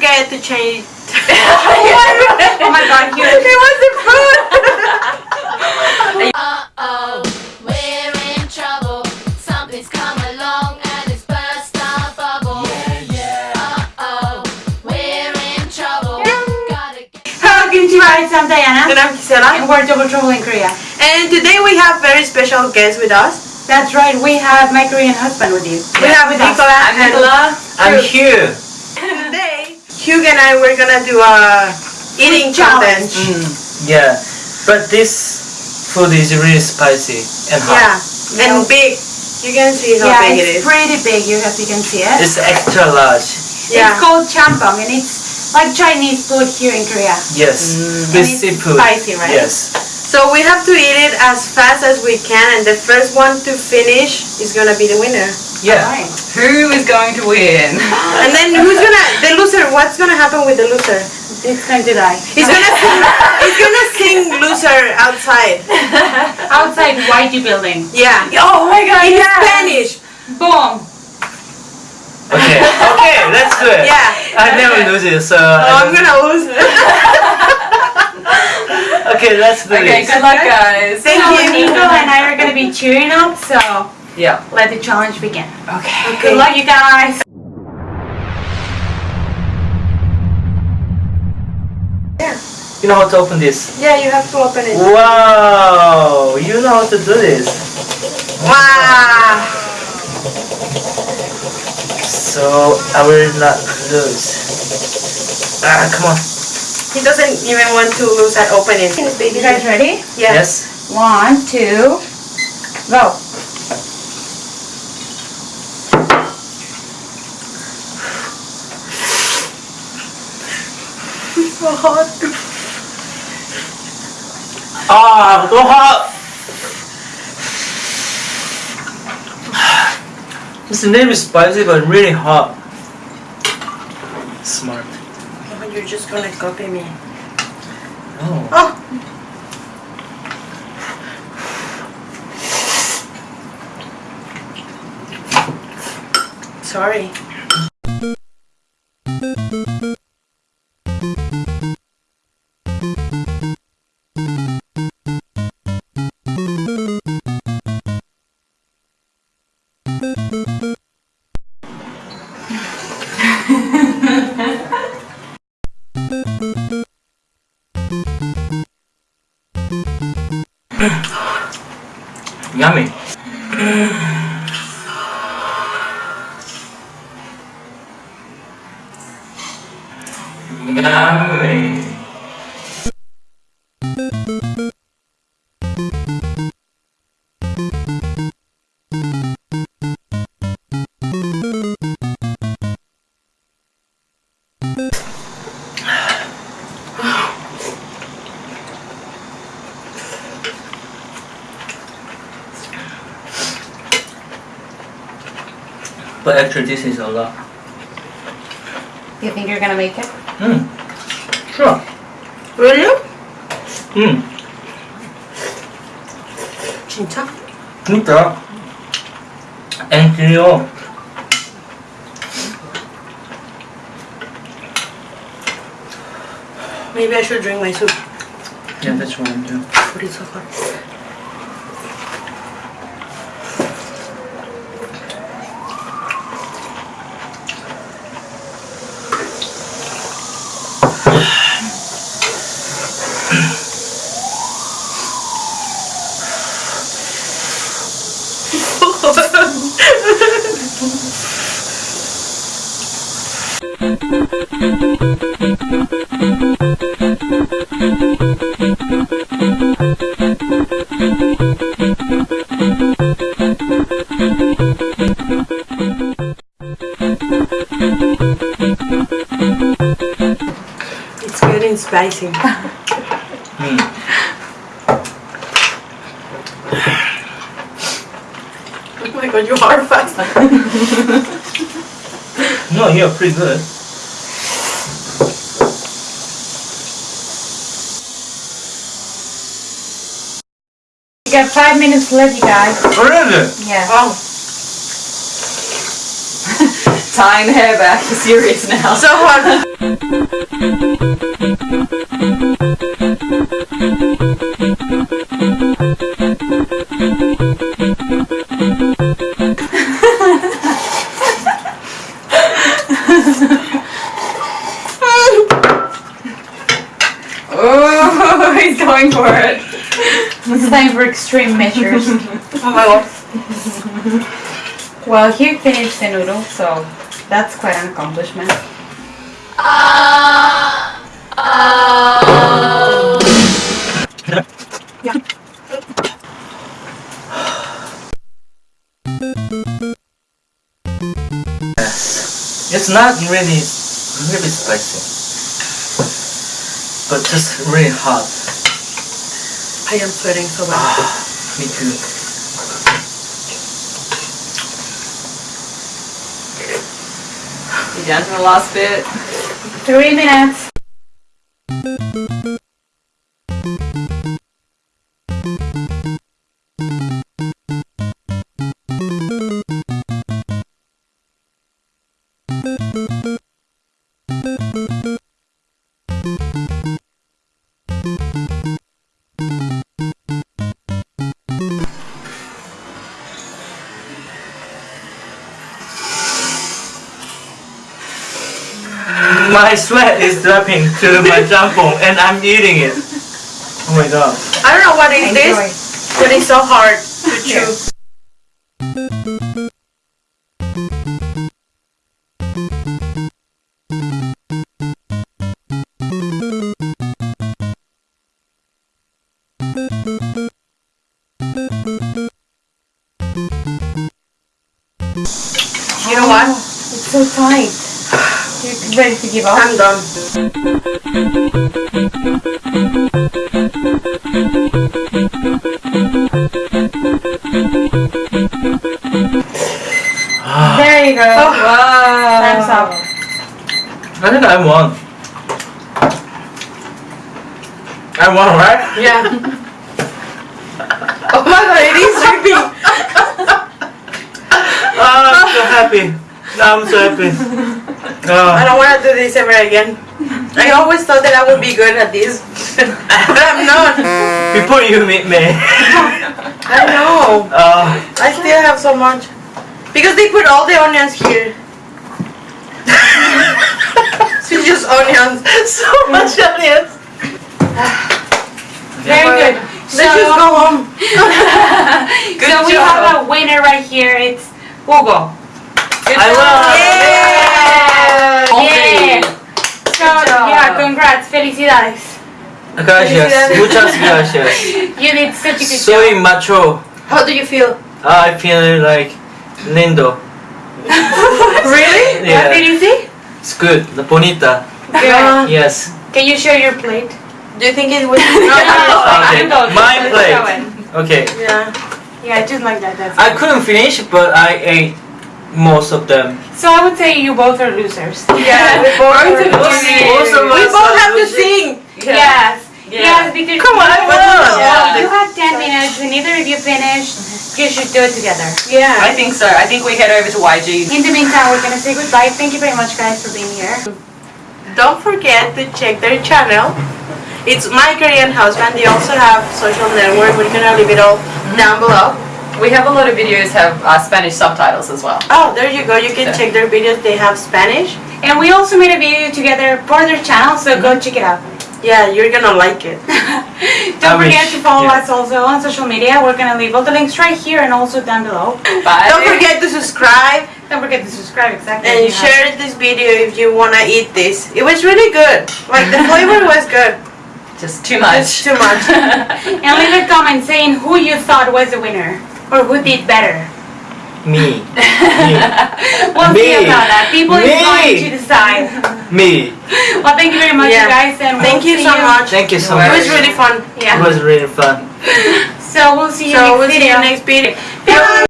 forget to change. oh my god, you. It wasn't food. Uh-oh, we're in trouble. Something's come along and it's burst our bubble. yeah Uh-oh, we're in trouble. Gotta get Hello, Kimchi Rice. I'm Diana. And I'm Gisela. And we're Double Trouble in Korea. And today we have very special guests with us. That's right, we have my Korean husband with you. We have with us. Nicola and I'm here. Today, Hugh and I we're gonna do a eating challenge. Mm, yeah, but this food is really spicy and hot. Yeah, and big. You can see how Yeah, big it it's pretty big, you as you can see it. It's extra large. Yeah. It's called champong and it's like Chinese food here in Korea. Yes, And with it's seafood. spicy, right? Yes. So we have to eat it as fast as we can, and the first one to finish is gonna be the winner. Yeah. Right. Who is going to win? And then who's gonna the loser? What's gonna happen with the loser? It's going to die. He's gonna sing. he's gonna sing loser outside. Outside YG building. Yeah. Oh my god, In yeah. Spanish. Boom! Okay. Okay, let's do it. Yeah. I never lose it, so. Oh, I'm gonna lose. It. Okay, let's do Okay, this. good luck guys. Thank so you. Nico and I are going to be cheering up, so Yeah. let the challenge begin. Okay. Good luck, you guys. Yeah. You know how to open this? Yeah, you have to open it. Wow! You know how to do this. Wow. So I will not lose. Ah, come on. He doesn't even want to lose at opening. You guys ready? Yeah. Yes. One, two, go. Hot. Ah, so hot. This name is spicy but really hot. Smart. Oh, you're just gonna copy me. Oh. Oh. Sorry. Yummy. Yummy. But actually this is a lot. You think you're gonna make it? Hmm. Sure. Really? Hmm. 진짜? 진짜. 앵기요. Maybe I should drink my soup. Yeah, that's what I'm doing. But it's so hot. It's good getting spicy. Oh my god, you are fast. No, you're pretty good. You got five minutes left, you guys. Oh, really? Yeah. Oh, tying the hair back. You're serious now. So hot. extreme measures. Oh my god. well, he finished the noodle, so that's quite an accomplishment. It's not really, really spicy. But just really hot. I am sweating so bad. Me too. You down to the last bit? Three minutes. My sweat is dropping to my champong and I'm eating it. Oh my god. I don't know what is Enjoy. this, but it's so hard to chew. You know what? Oh, it's so tight. You're ready to give up? I'm done. There you go. Oh. Wow. Time's up. I think I won. I won, right? Yeah. oh my god, it is dripping. Oh, ah, I'm so happy. I'm so happy. Ah. I Oh, don't want to do this ever again. I always thought that I would be good at this, but I'm not. before you meet me. I know. Oh, I still have so much. Because they put all the onions here. so it's just onions. so mm. much onions. Very good. Let's just go home. Good so we job. have a winner right here. It's Hugo. Good I job. won. Yeah. So job. yeah, congrats, felicidades. Gracias. Muchas gracias. You did such a good Soy job. macho. How do you feel? I feel like lindo. Really? What did you say? it's good. La bonita. Yeah. Yes. Can you show your plate? Do you think it was? Okay, Don't- my don't plate. Okay. yeah. Yeah, just like that. That's I couldn't finish, but I ate most of them. So I would say you both are losers. Yeah, we both, Both of are- you. Most of we both are have to losing. sing. Yes. Yeah. Yes, because Come on, I won. Yeah. you have 10 minutes and either of you finished, you should do it together. Yeah. I think so. I think we head over to YG. In the meantime, we're gonna say goodbye. Thank you very much, guys, for being here. Don't forget to check their channel. It's My Korean Husband. They also have social network. We're gonna leave it all down below. We have a lot of videos have uh, Spanish subtitles as well. Oh, there you go. You can check their videos. They have Spanish. And we also made a video together for their channel, so go check it out. Yeah, you're gonna like it. Don't I forget wish, to follow yeah. us also on social media. We're gonna leave all the links right here and also down below. Bye. Don't forget to subscribe Don't forget to subscribe, exactly. and You have- share this video if you wanna eat this. It was really good. Like the flavor was good. Just too much. Just too much. And leave a comment saying who you thought was the winner or who did better. Me. We'll see Me. about that. People is Me. going to decide. Me. Well, thank you very much, Yeah. you guys, and Thank we'll you see so much. Thank you so It It was really fun. Yeah. It was really fun. So we'll see you So next we'll see you next video. Bye.